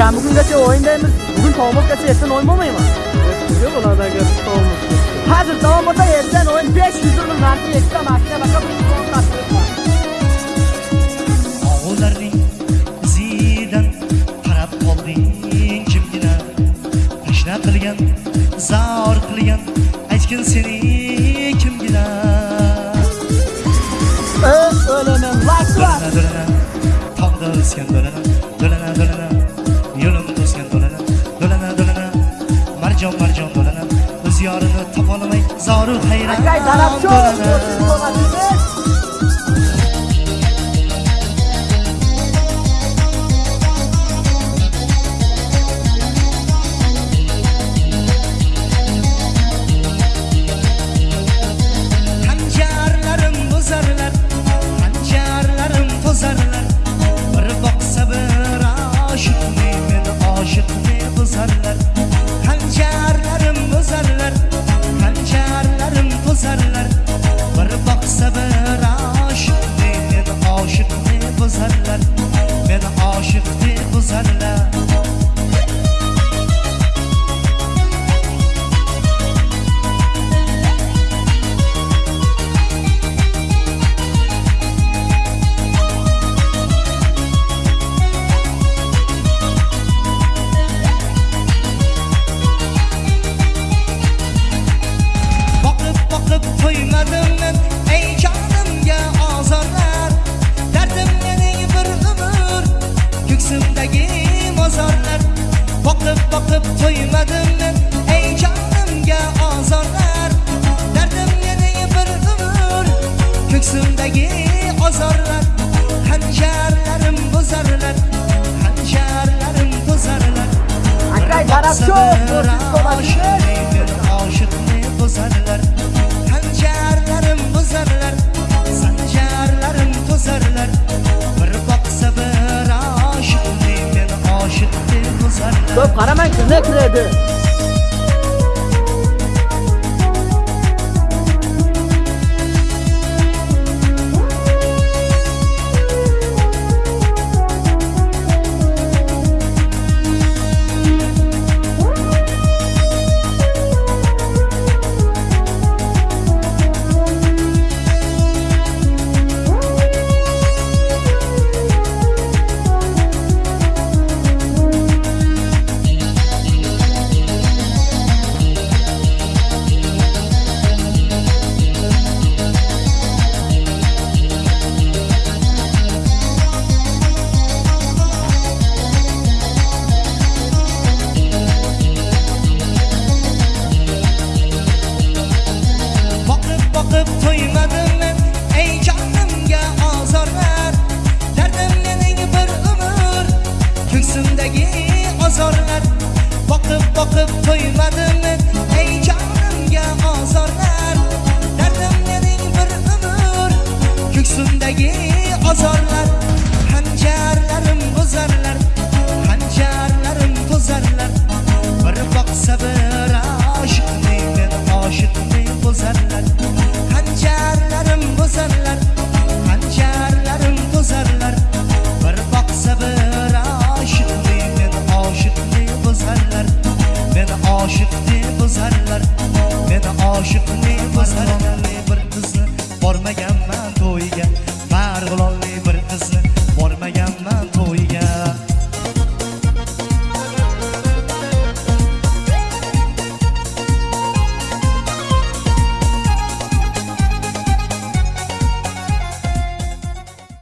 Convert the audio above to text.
Sen bugün kaçı oyundayız? Bugün tohumuz kaçı yetsen oyun olmayı mı? Yok ulan arkadaş tohumuz. Hazır tohumuz da yetsen oyun 500 lirinin verdiği yetsen makine bakabilirsin. Ovullarning izidan qarab qolding kimgina tashna qilgan zor qilgan aytgin seni kimgina. O'laman. Do'lana do'lana tog'da o'sgan do'lana do'lana do'lana yo'lim to'sgan do'lana do'lana do'lana marjon marjon do'lana o'z yorini topolmay zoru hayron do'lana sudden love. bakıp toymadım Көп қарамай күне кіреді Boqib qo'ymadimi Men aşıkni meni Men aşıkni bozarlar Bir qizni bormaganman to'yiga